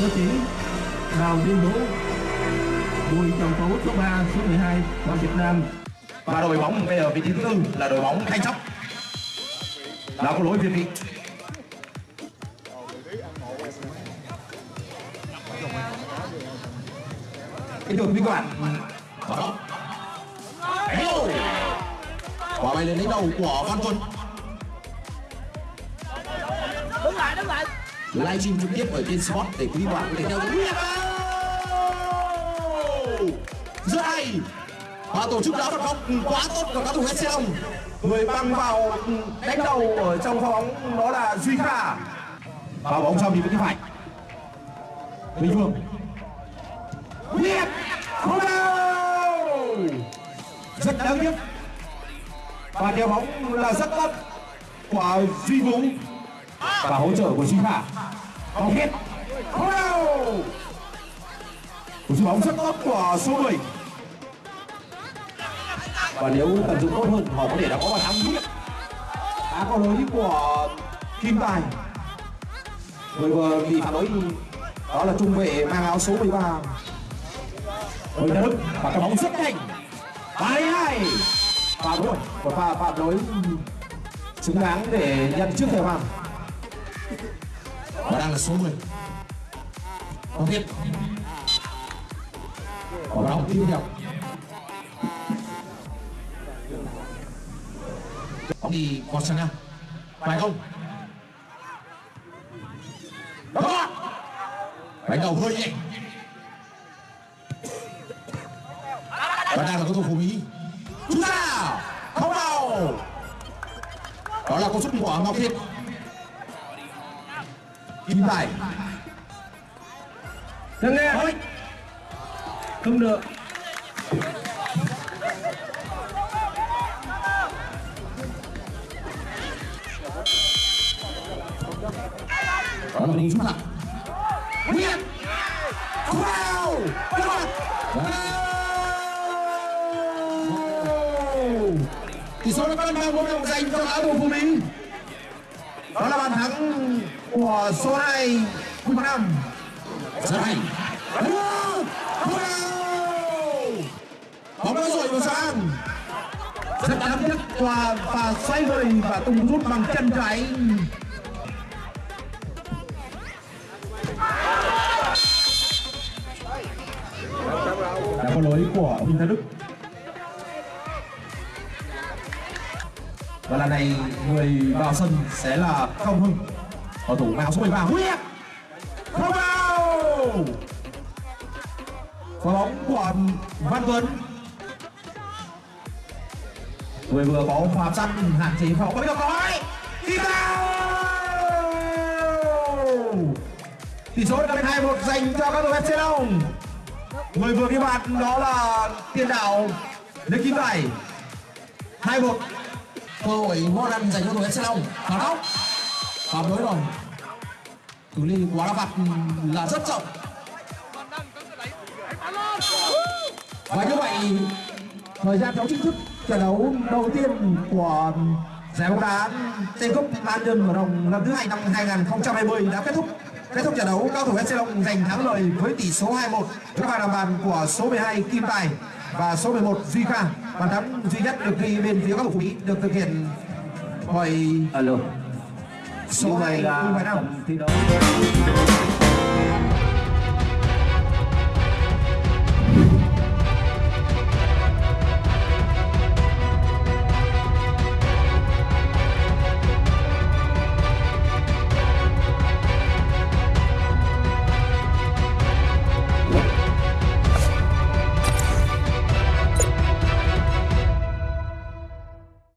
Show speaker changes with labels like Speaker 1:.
Speaker 1: Cơ Tiến Đào Liên Đỗ Bùi Trọng Tú số 3 số 12 của Việt Nam.
Speaker 2: Và đội bóng bây giờ vị trí thứ tư là đội bóng thanh sóc. Đã có lỗi việt vị kính thưa quý vị các bạn quả bay lên đánh đầu của văn tuấn
Speaker 3: đứng lại đứng lại
Speaker 2: livestream trực tiếp ở trên spot để quý bạn có thể theo dõi. Rất hay và tổ chức đá phạt góc quá tốt của các thủ hết xe long người băng vào đánh đầu ở trong pha bóng đó là duy kha. Và bóng trong đi với phải bình phương. Việt không đâu! Rất đáng tiếc. Và đeo bóng là rất tốt của duy vũ và hỗ trợ của duy kha bóng hết cú một sút bóng rất tốt của số 10 và nếu tận dụng tốt hơn, họ có thể đã có bàn thắng tiếp đã có lỗi của kim tài. Người vừa bị phản lỗi đó là trung vệ mang áo số 13 Bùi Đức và cái bóng rất nhanh. Ba hai. Phạm rồi một pha phạm lỗi xứng đáng để nhận trước thời hoàng và đang là số 10 Không biết. Có báo tiếp theo có đi có sân nào? Phải không? Đánh đầu hơi nhẹ. Và đang là cầu thủ của Mỹ. Chúng ta! Không vào! Đó là cú sút của Ngọc Thiện 97
Speaker 1: Nâng nghe Không được.
Speaker 2: Đó là đi xuống mặt Nguyên. Wow. Tỷ số đã bắt đầu một đồng dành cho áo đồ của mình đó là bàn thắng của số 2 Quỳnh Nam. Rất hay. Bóng đã rồi vào sang rất đáng tiếc qua và xoay người và tung rút bằng chân trái. Đã có lỗi của Huỳnh Thái Đức. Và lần này người vào sân sẽ là Công Hưng. Cầu thủ mạo số 13 Huyết Không vào. Quả bóng của Văn Tuấn. Người vừa có pha săn hạn chế phòng có biết đâu có ấy Đi Tỷ số là 2 1 dành cho các đội FC Long. Người vừa ghi bàn đó là tiền đạo Lê Kim Bảy 2 1 cơ hội ngon ăn dành cho đội FC Long. Phản góc phạm lỗi rồi cự ly quá đá phạt là rất rộng. Và như vậy, thời gian đấu chính thức trận đấu đầu tiên của giải bóng đá Tây cúp Ba Nhân ở rộng lần thứ hai năm 2020 đã kết thúc kết thúc trận đấu cao thủ FC Long giành thắng lợi với tỷ số 2-1 trước bàn làm bàn của số 12 Kim Tài và số 11 Duy Kha. Bàn thắng duy nhất được ghi bên phía các thủ Mỹ được thực hiện bởi
Speaker 1: Alo.
Speaker 2: số 2
Speaker 1: là thi đấu